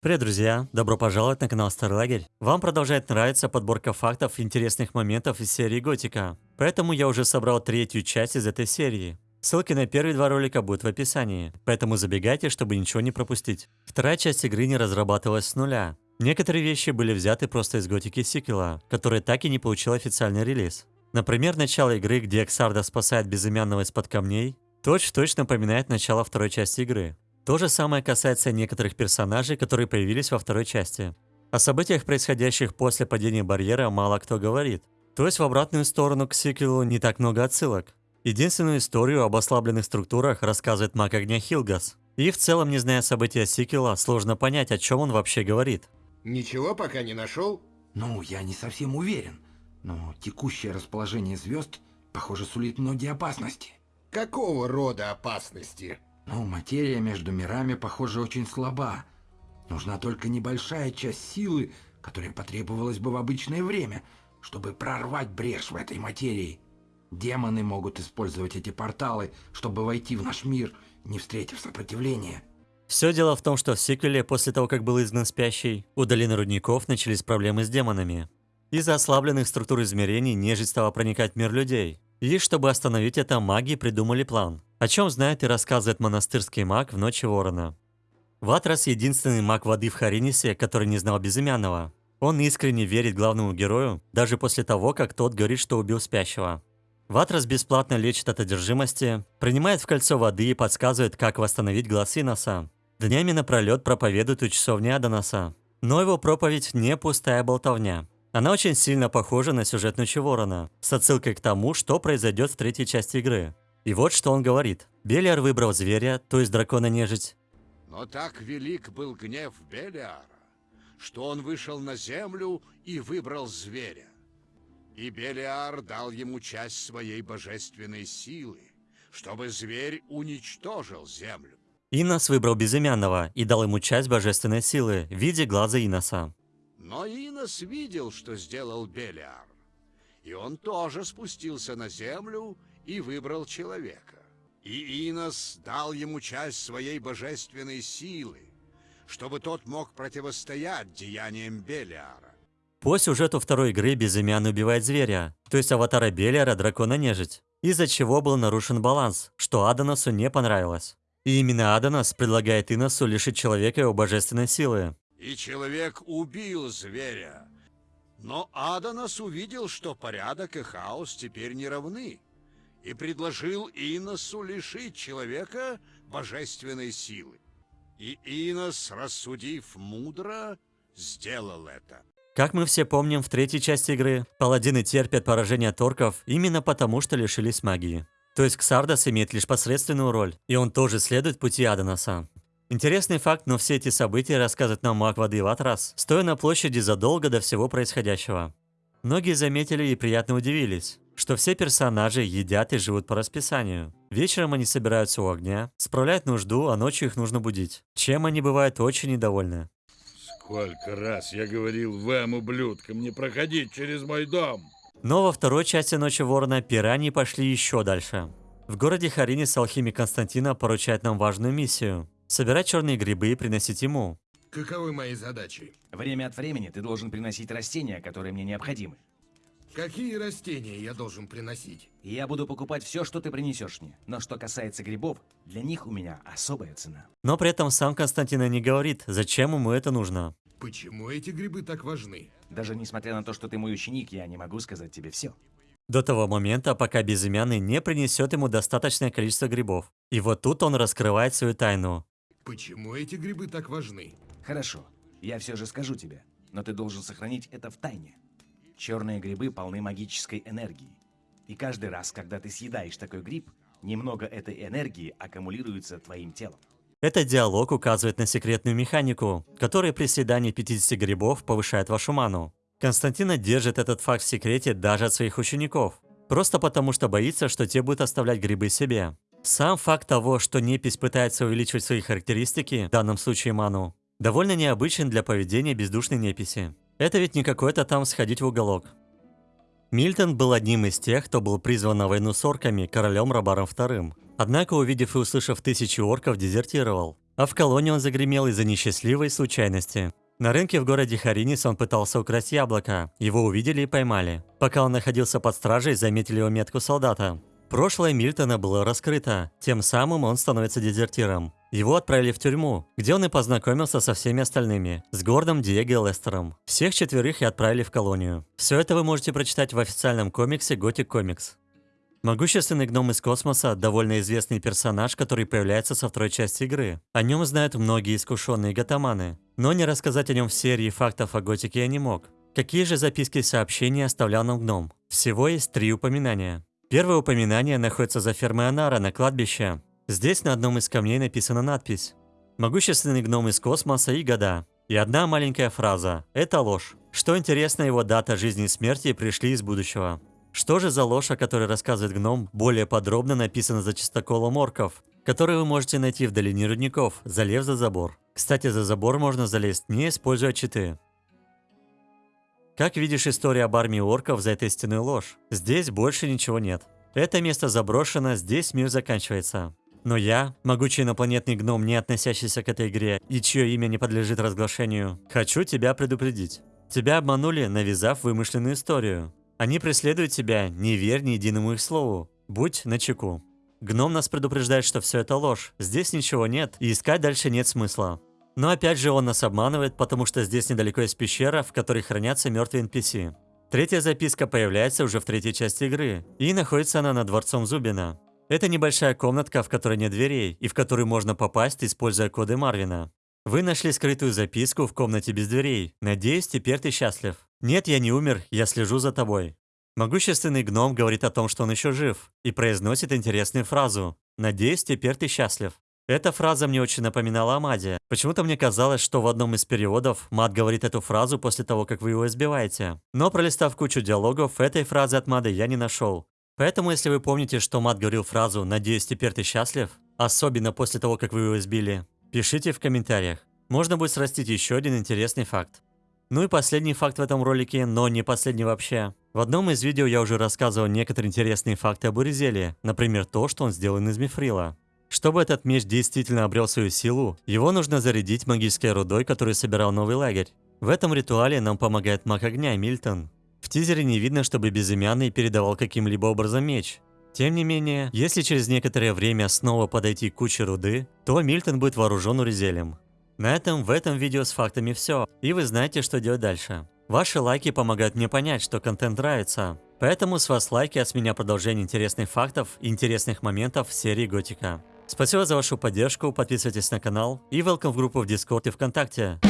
Привет, друзья! Добро пожаловать на канал Старый Лагерь. Вам продолжает нравиться подборка фактов интересных моментов из серии Готика. Поэтому я уже собрал третью часть из этой серии. Ссылки на первые два ролика будут в описании, поэтому забегайте, чтобы ничего не пропустить. Вторая часть игры не разрабатывалась с нуля. Некоторые вещи были взяты просто из Готики сиквела, который так и не получил официальный релиз. Например, начало игры, где Эксарда спасает безымянного из-под камней, точь-в-точь -точь напоминает начало второй части игры. То же самое касается некоторых персонажей, которые появились во второй части. О событиях, происходящих после падения барьера, мало кто говорит. То есть в обратную сторону к сиквелу не так много отсылок. Единственную историю об ослабленных структурах рассказывает маг огня Хилгас. И в целом, не зная события сиквела, сложно понять, о чем он вообще говорит. Ничего пока не нашел? Ну, я не совсем уверен. Но текущее расположение звезд, похоже, сулит многие опасности. Какого рода опасности? Ну, материя между мирами, похоже, очень слаба. Нужна только небольшая часть силы, которая потребовалась бы в обычное время, чтобы прорвать брешь в этой материи. Демоны могут использовать эти порталы, чтобы войти в наш мир, не встретив сопротивления. Все дело в том, что в сиквеле, после того, как был изгнан спящий, у долины рудников начались проблемы с демонами. Из-за ослабленных структур измерений нежить стала проникать в мир людей. И чтобы остановить это, маги придумали план. О чем знает и рассказывает монастырский маг в Ночи Ворона. Ватрас – единственный маг воды в Харинисе, который не знал Безымянного. Он искренне верит главному герою, даже после того, как тот говорит, что убил спящего. Ватрас бесплатно лечит от одержимости, принимает в кольцо воды и подсказывает, как восстановить глаз Иноса. Днями напролет проповедует у часовни Адонаса. Но его проповедь не пустая болтовня. Она очень сильно похожа на сюжет Ночи Ворона, с отсылкой к тому, что произойдет в третьей части игры. И вот что он говорит. Белиар выбрал зверя, то есть дракона-нежить. Но так велик был гнев Белиара, что он вышел на землю и выбрал зверя. И Белиар дал ему часть своей божественной силы, чтобы зверь уничтожил землю. Инос выбрал безымянного и дал ему часть божественной силы в виде глаза Иноса. Но Инос видел, что сделал Белиар. И он тоже спустился на землю и выбрал человека. И Инос дал ему часть своей божественной силы, чтобы тот мог противостоять деяниям Белиара. По сюжету второй игры Безымянный убивает зверя, то есть аватара Белиара дракона-нежить, из-за чего был нарушен баланс, что Адоносу не понравилось. И именно Адонос предлагает Иносу лишить человека его божественной силы. И человек убил зверя. Но Адонос увидел, что порядок и хаос теперь не равны и предложил Иносу лишить человека божественной силы. И Инос, рассудив мудро, сделал это. Как мы все помним в третьей части игры, паладины терпят поражение торков именно потому, что лишились магии. То есть Ксардас имеет лишь посредственную роль, и он тоже следует пути Адонаса. Интересный факт, но все эти события рассказывает нам маг воды Ватрас, стоя на площади задолго до всего происходящего. Многие заметили и приятно удивились, что все персонажи едят и живут по расписанию. Вечером они собираются у огня, справляют нужду, а ночью их нужно будить. Чем они бывают очень недовольны. Сколько раз я говорил вам, ублюдкам, не проходить через мой дом. Но во второй части Ночи Ворона пираньи пошли еще дальше. В городе Харинис алхимик Константина поручает нам важную миссию – собирать черные грибы и приносить ему. Каковы мои задачи? Время от времени ты должен приносить растения, которые мне необходимы. Какие растения я должен приносить? Я буду покупать все, что ты принесешь мне. Но что касается грибов, для них у меня особая цена. Но при этом сам Константина не говорит, зачем ему это нужно. Почему эти грибы так важны? Даже несмотря на то, что ты мой ученик, я не могу сказать тебе все. До того момента, пока Безымянный не принесет ему достаточное количество грибов. И вот тут он раскрывает свою тайну. Почему эти грибы так важны? Хорошо, я все же скажу тебе, но ты должен сохранить это в тайне. Черные грибы полны магической энергии. И каждый раз, когда ты съедаешь такой гриб, немного этой энергии аккумулируется твоим телом. Этот диалог указывает на секретную механику, которая при съедании 50 грибов повышает вашу ману. Константина держит этот факт в секрете даже от своих учеников, просто потому что боится, что те будут оставлять грибы себе. Сам факт того, что непись пытается увеличивать свои характеристики, в данном случае ману, довольно необычен для поведения бездушной неписи. Это ведь не какой-то там сходить в уголок. Мильтон был одним из тех, кто был призван на войну с орками королем Рабаром II. Однако, увидев и услышав тысячи орков, дезертировал. а в колонии он загремел из-за несчастливой случайности. На рынке в городе Харинис он пытался украсть яблоко. Его увидели и поймали. Пока он находился под стражей, заметили его метку солдата. Прошлое Мильтона было раскрыто, тем самым он становится дезертиром. Его отправили в тюрьму, где он и познакомился со всеми остальными, с Гордом, Диего Лестером. Всех четверых и отправили в колонию. Все это вы можете прочитать в официальном комиксе Gothic Comics. Могущественный гном из космоса – довольно известный персонаж, который появляется со второй части игры. О нем знают многие искушенные гатаманы. Но не рассказать о нем в серии фактов о готике я не мог. Какие же записки и сообщения оставлял нам гном? Всего есть три упоминания. Первое упоминание находится за фермой Анара на кладбище. Здесь на одном из камней написана надпись «Могущественный гном из космоса и года». И одна маленькая фраза «Это ложь». Что интересно, его дата жизни и смерти пришли из будущего. Что же за ложь, о которой рассказывает гном, более подробно написано за чистоколом орков, который вы можете найти в долине рудников, залез за забор. Кстати, за забор можно залезть, не используя читы. Как видишь, история об армии орков за этой стеной ложь. Здесь больше ничего нет. Это место заброшено, здесь мир заканчивается. Но я, могучий инопланетный гном, не относящийся к этой игре и чье имя не подлежит разглашению, хочу тебя предупредить. Тебя обманули, навязав вымышленную историю. Они преследуют тебя, не верь ни единому их слову. Будь начеку. Гном нас предупреждает, что все это ложь, здесь ничего нет, и искать дальше нет смысла. Но опять же он нас обманывает, потому что здесь недалеко есть пещера, в которой хранятся мертвые NPC. Третья записка появляется уже в третьей части игры, и находится она над дворцом Зубина. Это небольшая комнатка, в которой нет дверей, и в которую можно попасть, используя коды Марвина. Вы нашли скрытую записку в комнате без дверей. Надеюсь, теперь ты счастлив. Нет, я не умер, я слежу за тобой. Могущественный гном говорит о том, что он еще жив, и произносит интересную фразу «Надеюсь, теперь ты счастлив». Эта фраза мне очень напоминала о Маде. Почему-то мне казалось, что в одном из переводов Мад говорит эту фразу после того, как вы его избиваете. Но пролистав кучу диалогов, этой фразы от Мады я не нашел. Поэтому, если вы помните, что Мад говорил фразу «Надеюсь, теперь ты счастлив», особенно после того, как вы его избили, пишите в комментариях. Можно будет срастить еще один интересный факт. Ну и последний факт в этом ролике, но не последний вообще. В одном из видео я уже рассказывал некоторые интересные факты об Уризеле, например, то, что он сделан из мифрила. Чтобы этот меч действительно обрел свою силу, его нужно зарядить магической рудой, которую собирал новый лагерь. В этом ритуале нам помогает маг огня Мильтон. В тизере не видно, чтобы безымянный передавал каким-либо образом меч. Тем не менее, если через некоторое время снова подойти к куче руды, то Мильтон будет вооружен урезелем. На этом в этом видео с фактами все, и вы знаете, что делать дальше. Ваши лайки помогают мне понять, что контент нравится. Поэтому с вас лайки, от меня продолжение интересных фактов и интересных моментов серии Готика. Спасибо за вашу поддержку, подписывайтесь на канал и welcome в группу в Discord и ВКонтакте.